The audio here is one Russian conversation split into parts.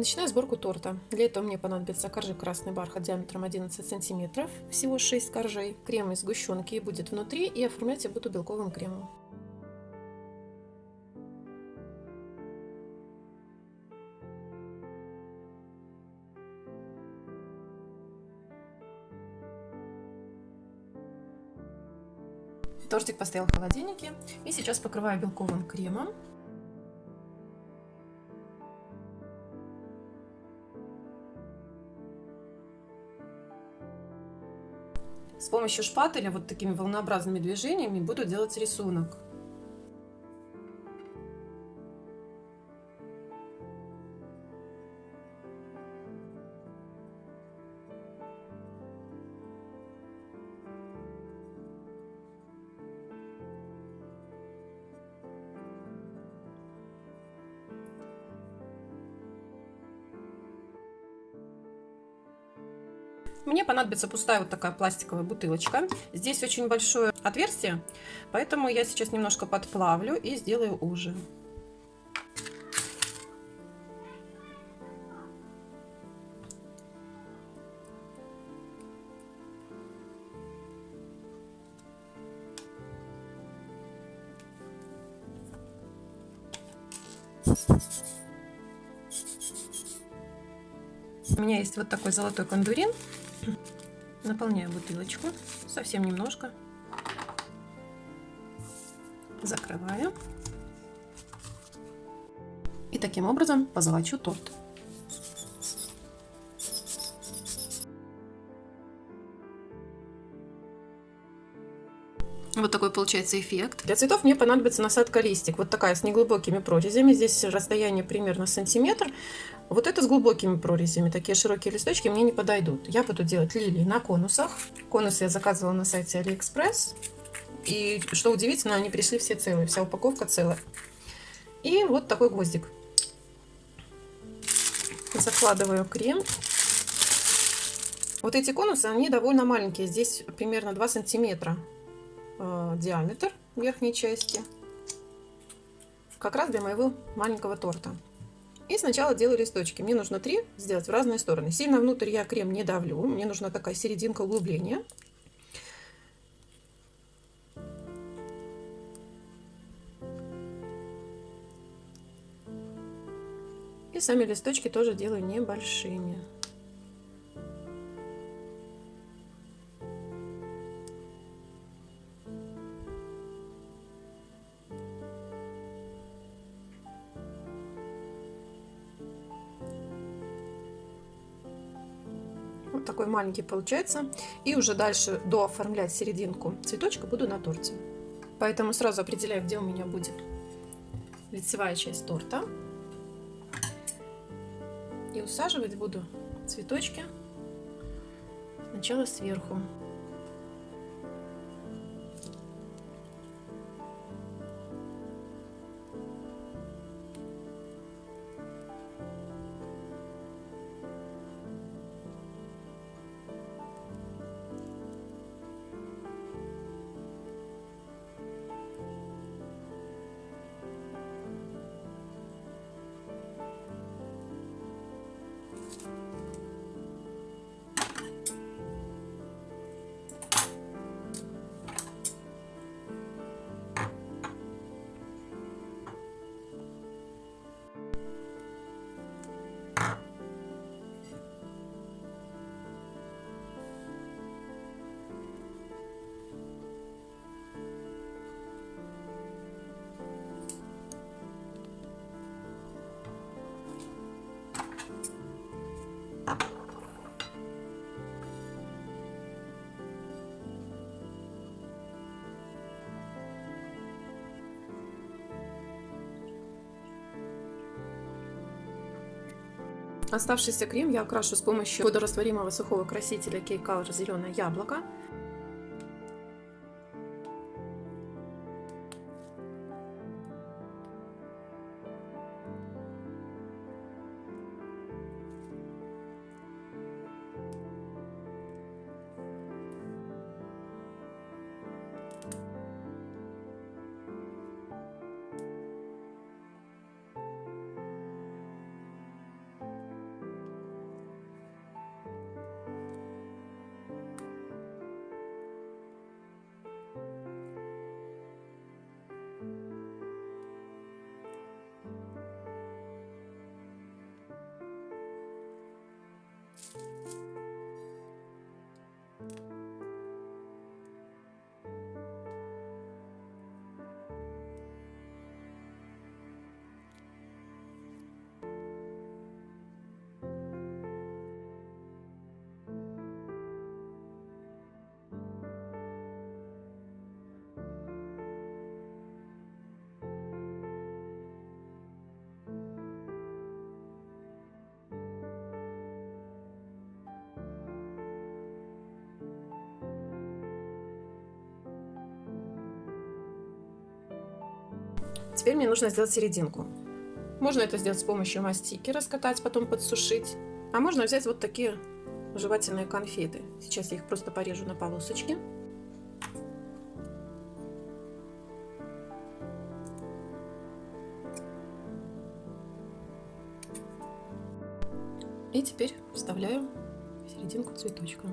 Начинаю сборку торта. Для этого мне понадобится коржи красный бархат диаметром 11 сантиметров, всего 6 коржей. Крем из сгущенки будет внутри и оформлять я буду белковым кремом. Тортик постоял в холодильнике. И сейчас покрываю белковым кремом. С помощью шпателя вот такими волнообразными движениями буду делать рисунок. Мне понадобится пустая вот такая пластиковая бутылочка. Здесь очень большое отверстие, поэтому я сейчас немножко подплавлю и сделаю уже. У меня есть вот такой золотой кондурин. Наполняю бутылочку, совсем немножко. Закрываю. И таким образом позолочу торт. Вот такой получается эффект. Для цветов мне понадобится насадка листик. Вот такая с неглубокими прорезями. Здесь расстояние примерно сантиметр. Вот это с глубокими прорезями. Такие широкие листочки мне не подойдут. Я буду делать лилии на конусах. Конусы я заказывала на сайте Алиэкспресс. И что удивительно, они пришли все целые. Вся упаковка целая. И вот такой гвоздик. Закладываю крем. Вот эти конусы, они довольно маленькие. Здесь примерно 2 сантиметра диаметр верхней части. Как раз для моего маленького торта. И сначала делаю листочки. Мне нужно три сделать в разные стороны. Сильно внутрь я крем не давлю. Мне нужна такая серединка углубления. И сами листочки тоже делаю небольшими. Вот такой маленький получается. И уже дальше дооформлять серединку цветочка буду на торте. Поэтому сразу определяю, где у меня будет лицевая часть торта. И усаживать буду цветочки сначала сверху. Оставшийся крем я окрашу с помощью водорастворимого сухого красителя Cake Color зеленое яблоко. Теперь мне нужно сделать серединку. Можно это сделать с помощью мастики, раскатать, потом подсушить. А можно взять вот такие жевательные конфеты. Сейчас я их просто порежу на полосочки. И теперь вставляю в серединку цветочка.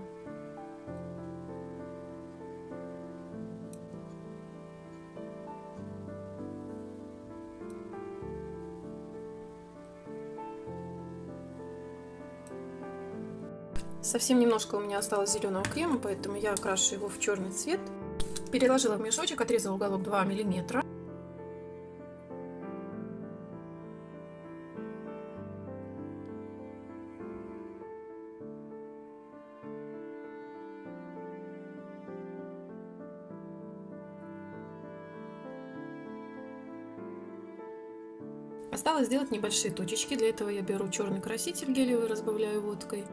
Совсем немножко у меня осталось зеленого крема, поэтому я окрашу его в черный цвет. Переложила в мешочек, отрезала уголок 2 миллиметра. Осталось сделать небольшие точечки. Для этого я беру черный краситель гелевый, разбавляю водкой.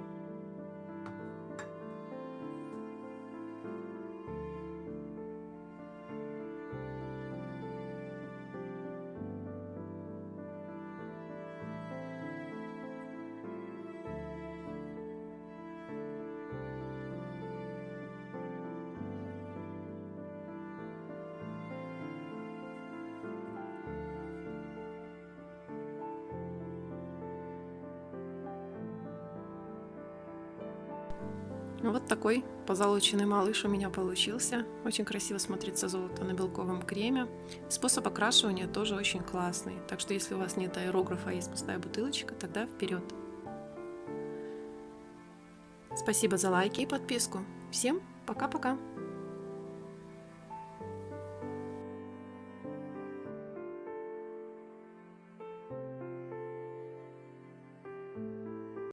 Вот такой позолоченный малыш у меня получился. Очень красиво смотрится золото на белковом креме. Способ окрашивания тоже очень классный. Так что если у вас нет аэрографа, а есть пустая бутылочка, тогда вперед. Спасибо за лайки и подписку. Всем пока-пока!